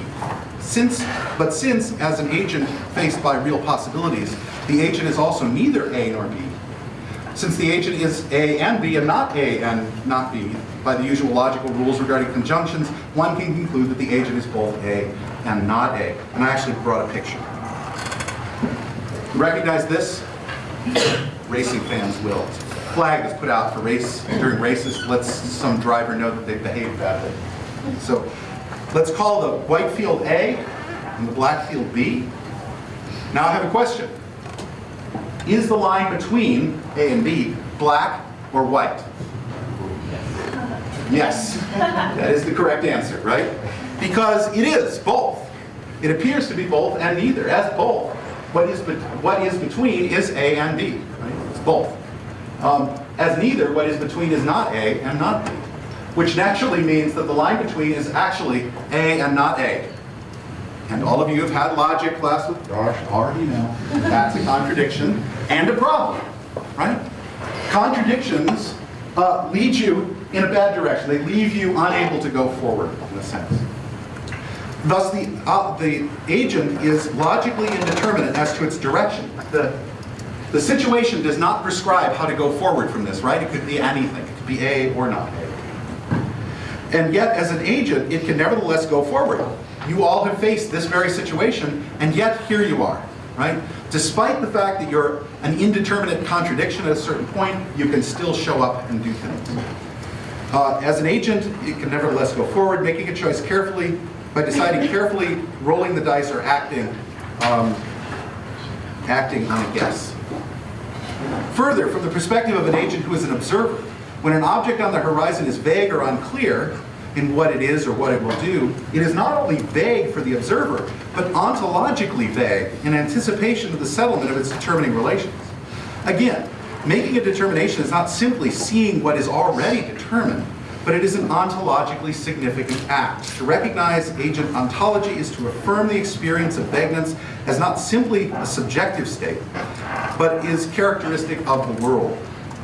Speaker 1: Since, but since, as an agent faced by real possibilities, the agent is also neither A nor B, since the agent is A and B and not A and not B, by the usual logical rules regarding conjunctions, one can conclude that the agent is both A and not A. And I actually brought a picture. Recognize this? Racing fans will. Flag is put out for race during races lets some driver know that they behaved badly. So let's call the white field A and the black field B. Now I have a question. Is the line between A and B black or white? Yes, that is the correct answer, right? Because it is both. It appears to be both and neither, as both. What is, what is between is A and B, right? It's both. Um, as neither, what is between is not A and not B, which naturally means that the line between is actually A and not A. And all of you have had logic class with Josh, already know that's a contradiction and a problem, right? Contradictions uh, lead you in a bad direction. They leave you unable to go forward, in a sense. Thus, the, uh, the agent is logically indeterminate as to its direction. The, the situation does not prescribe how to go forward from this, right? It could be anything. It could be A or not A. And yet, as an agent, it can nevertheless go forward. You all have faced this very situation, and yet here you are, right? Despite the fact that you're an indeterminate contradiction at a certain point, you can still show up and do things. Uh, as an agent, it can nevertheless go forward, making a choice carefully, by deciding carefully, rolling the dice, or acting, um, acting on a guess. Further, from the perspective of an agent who is an observer, when an object on the horizon is vague or unclear in what it is or what it will do, it is not only vague for the observer, but ontologically vague in anticipation of the settlement of its determining relations. Again, making a determination is not simply seeing what is already determined, but it is an ontologically significant act. To recognize agent ontology is to affirm the experience of vagueness as not simply a subjective state, but is characteristic of the world.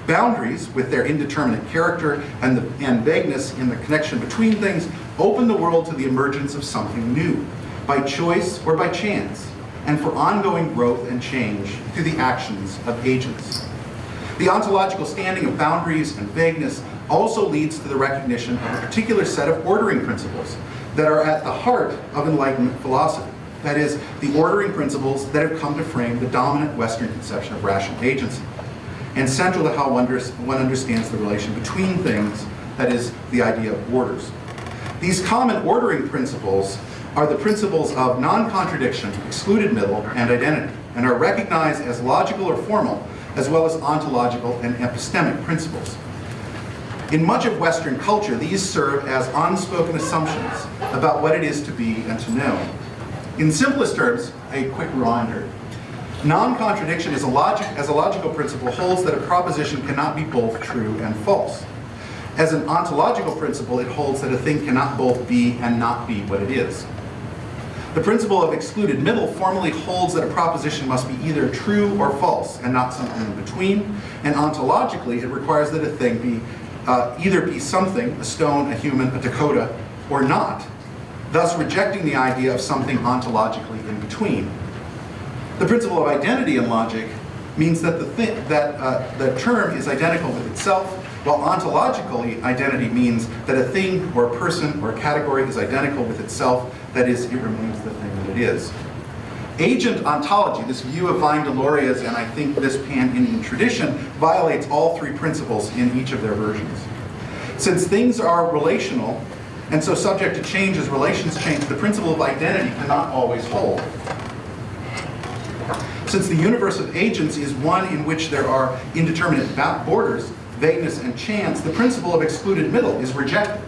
Speaker 1: Boundaries, with their indeterminate character and, the, and vagueness in the connection between things, open the world to the emergence of something new, by choice or by chance, and for ongoing growth and change through the actions of agents. The ontological standing of boundaries and vagueness also leads to the recognition of a particular set of ordering principles that are at the heart of Enlightenment philosophy. That is, the ordering principles that have come to frame the dominant Western conception of rational agency, and central to how one understands the relation between things, that is, the idea of orders. These common ordering principles are the principles of non-contradiction, excluded middle, and identity, and are recognized as logical or formal, as well as ontological and epistemic principles. In much of Western culture, these serve as unspoken assumptions about what it is to be and to know. In simplest terms, a quick reminder. Non-contradiction as, a logic, as a logical principle holds that a proposition cannot be both true and false. As an ontological principle, it holds that a thing cannot both be and not be what it is. The principle of excluded middle formally holds that a proposition must be either true or false and not something in between. And ontologically, it requires that a thing be uh, either be something, a stone, a human, a Dakota, or not, thus rejecting the idea of something ontologically in between. The principle of identity in logic means that the, thing, that, uh, the term is identical with itself, while ontologically identity means that a thing or a person or a category is identical with itself, that is, it remains the thing that it is. Agent ontology, this view of Vine Deloria's and I think this pan-Indian tradition, violates all three principles in each of their versions. Since things are relational, and so subject to change as relations change, the principle of identity cannot always hold. Since the universe of agents is one in which there are indeterminate borders, vagueness, and chance, the principle of excluded middle is rejected.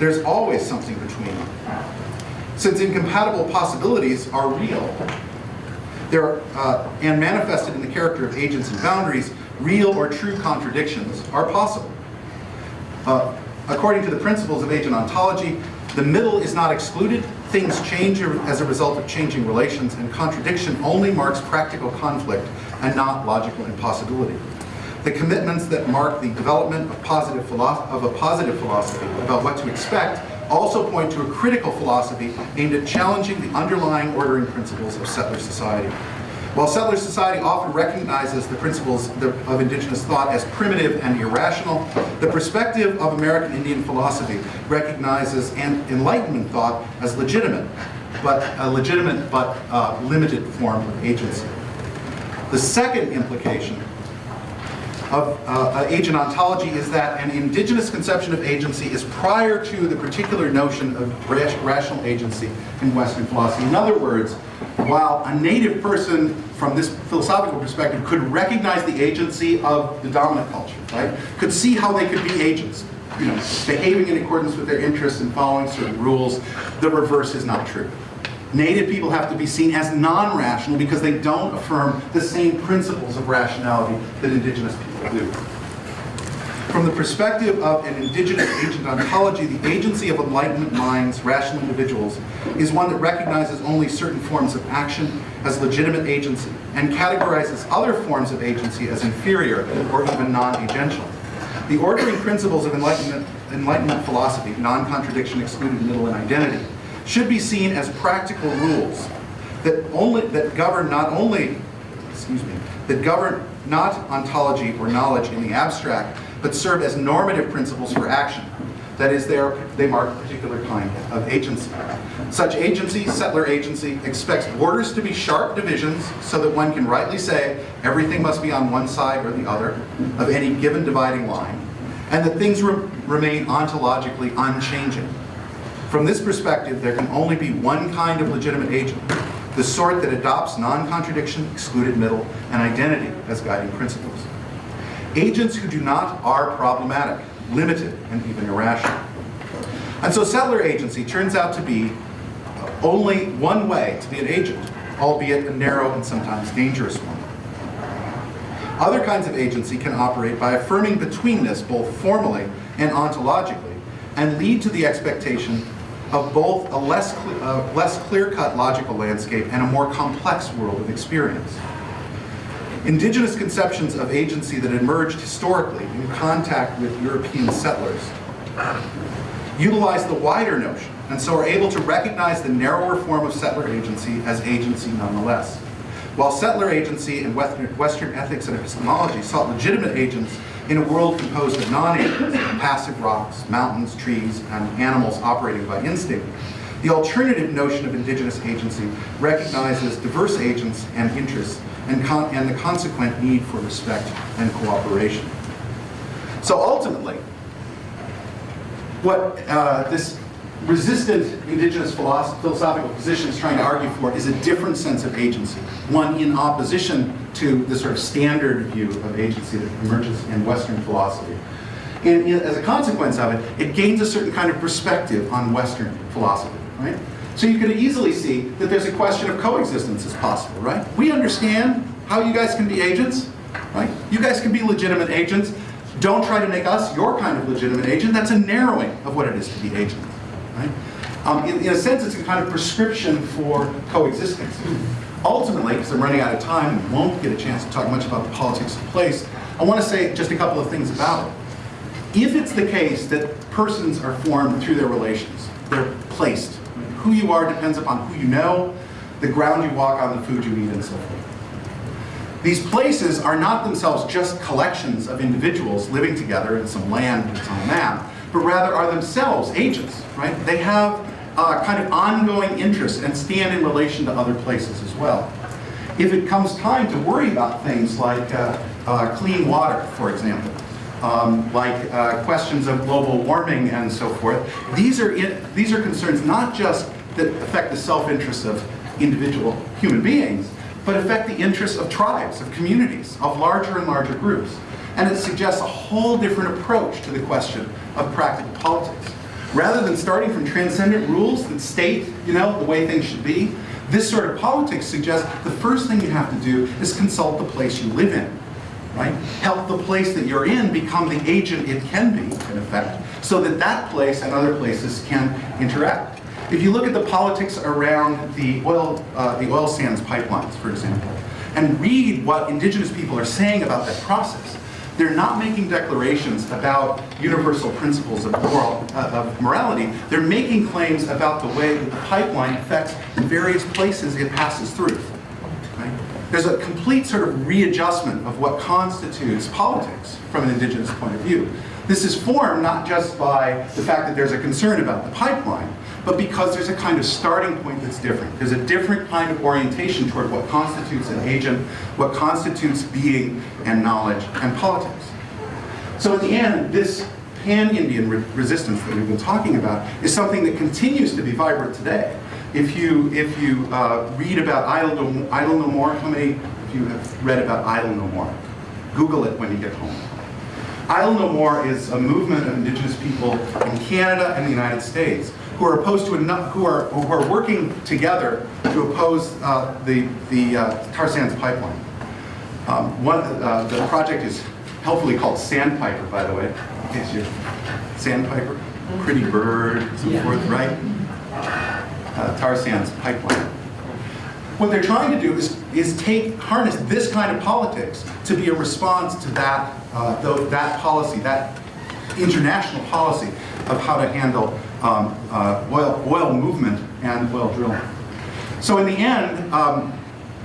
Speaker 1: There's always something between them. Since incompatible possibilities are real, there uh, and manifested in the character of agents and boundaries, real or true contradictions are possible. Uh, according to the principles of agent ontology, the middle is not excluded, things change as a result of changing relations, and contradiction only marks practical conflict and not logical impossibility. The commitments that mark the development of, positive of a positive philosophy about what to expect also point to a critical philosophy aimed at challenging the underlying ordering principles of settler society. While settler society often recognizes the principles of indigenous thought as primitive and irrational, the perspective of American Indian philosophy recognizes Enlightenment thought as legitimate, but a legitimate but uh, limited form of agency. The second implication of uh, agent ontology is that an indigenous conception of agency is prior to the particular notion of rational agency in Western philosophy. In other words, while a native person from this philosophical perspective could recognize the agency of the dominant culture, right? Could see how they could be agents, you know, behaving in accordance with their interests and following certain rules, the reverse is not true. Native people have to be seen as non-rational because they don't affirm the same principles of rationality that indigenous people do. From the perspective of an indigenous agent ontology, the agency of enlightenment minds, rational individuals, is one that recognizes only certain forms of action as legitimate agency and categorizes other forms of agency as inferior or even non-agential. The ordering principles of enlightenment, enlightenment philosophy, non-contradiction, excluded middle, and identity, should be seen as practical rules that only that govern not only, excuse me, that govern not ontology or knowledge in the abstract, but serve as normative principles for action. That is, they, are, they mark a particular kind of agency. Such agency, settler agency, expects borders to be sharp divisions so that one can rightly say everything must be on one side or the other of any given dividing line, and that things re remain ontologically unchanging. From this perspective, there can only be one kind of legitimate agent, the sort that adopts non-contradiction, excluded middle, and identity as guiding principles. Agents who do not are problematic, limited, and even irrational. And so settler agency turns out to be only one way to be an agent, albeit a narrow and sometimes dangerous one. Other kinds of agency can operate by affirming betweenness both formally and ontologically, and lead to the expectation of both a less, less clear-cut logical landscape and a more complex world of experience. Indigenous conceptions of agency that emerged historically in contact with European settlers utilize the wider notion and so are able to recognize the narrower form of settler agency as agency nonetheless. While settler agency and Western, Western ethics and epistemology sought legitimate agents in a world composed of non-agents, passive rocks, mountains, trees, and animals operating by instinct, the alternative notion of indigenous agency recognizes diverse agents and interests and, and the consequent need for respect and cooperation. So ultimately, what uh, this resistant indigenous philosophical position is trying to argue for is a different sense of agency, one in opposition to the sort of standard view of agency that emerges in Western philosophy. And as a consequence of it, it gains a certain kind of perspective on Western philosophy, right? So you could easily see that there's a question of coexistence is possible, right? We understand how you guys can be agents, right? You guys can be legitimate agents. Don't try to make us your kind of legitimate agent. That's a narrowing of what it is to be agents, right? Um, in, in a sense, it's a kind of prescription for coexistence. Ultimately, because I'm running out of time and won't get a chance to talk much about the politics of place, I want to say just a couple of things about it. If it's the case that persons are formed through their relations, they're placed. Who you are depends upon who you know, the ground you walk on, the food you eat, and so forth. These places are not themselves just collections of individuals living together in some land that's on a map, but rather are themselves agents, right? They have uh, kind of ongoing interest and stand in relation to other places as well. If it comes time to worry about things like uh, uh, clean water, for example, um, like uh, questions of global warming and so forth, these are, these are concerns not just that affect the self-interest of individual human beings, but affect the interests of tribes, of communities, of larger and larger groups. And it suggests a whole different approach to the question of practical politics. Rather than starting from transcendent rules that state, you know, the way things should be, this sort of politics suggests the first thing you have to do is consult the place you live in, right? Help the place that you're in become the agent it can be, in effect, so that that place and other places can interact. If you look at the politics around the oil, uh, the oil sands pipelines, for example, and read what indigenous people are saying about that process, they're not making declarations about universal principles of, moral, uh, of morality. They're making claims about the way that the pipeline affects the various places it passes through. Right? There's a complete sort of readjustment of what constitutes politics from an indigenous point of view. This is formed not just by the fact that there's a concern about the pipeline, but because there's a kind of starting point that's different. There's a different kind of orientation toward what constitutes an agent, what constitutes being and knowledge and politics. So in the end, this pan-Indian re resistance that we've been talking about is something that continues to be vibrant today. If you, if you uh, read about Idle no, Idle no More, how many of you have read about Idle No More? Google it when you get home. Idle No More is a movement of indigenous people in Canada and the United States who are opposed to enough, who are who are working together to oppose uh, the the uh, tar sands pipeline. Um, one uh, the project is helpfully called Sandpiper, by the way, in case you're Sandpiper, pretty bird, so forth, right? Uh, tar sands pipeline. What they're trying to do is, is take, harness this kind of politics to be a response to that, uh, that policy, that international policy of how to handle um, uh, oil, oil movement and oil drilling. So in the end, um,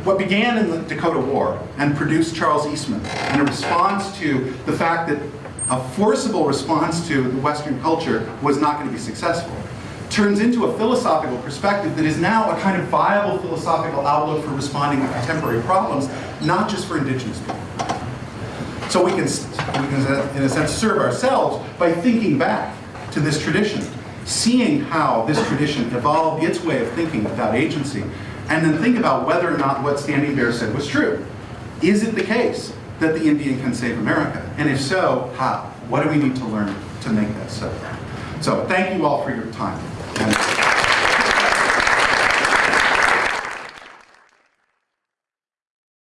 Speaker 1: what began in the Dakota War and produced Charles Eastman in a response to the fact that a forcible response to the Western culture was not going to be successful, turns into a philosophical perspective that is now a kind of viable philosophical outlook for responding to contemporary problems, not just for indigenous people. So we can, we can, in a sense, serve ourselves by thinking back to this tradition, seeing how this tradition evolved its way of thinking about agency, and then think about whether or not what Standing Bear said was true. Is it the case that the Indian can save America? And if so, how? What do we need to learn to make that so? So thank you all for your time.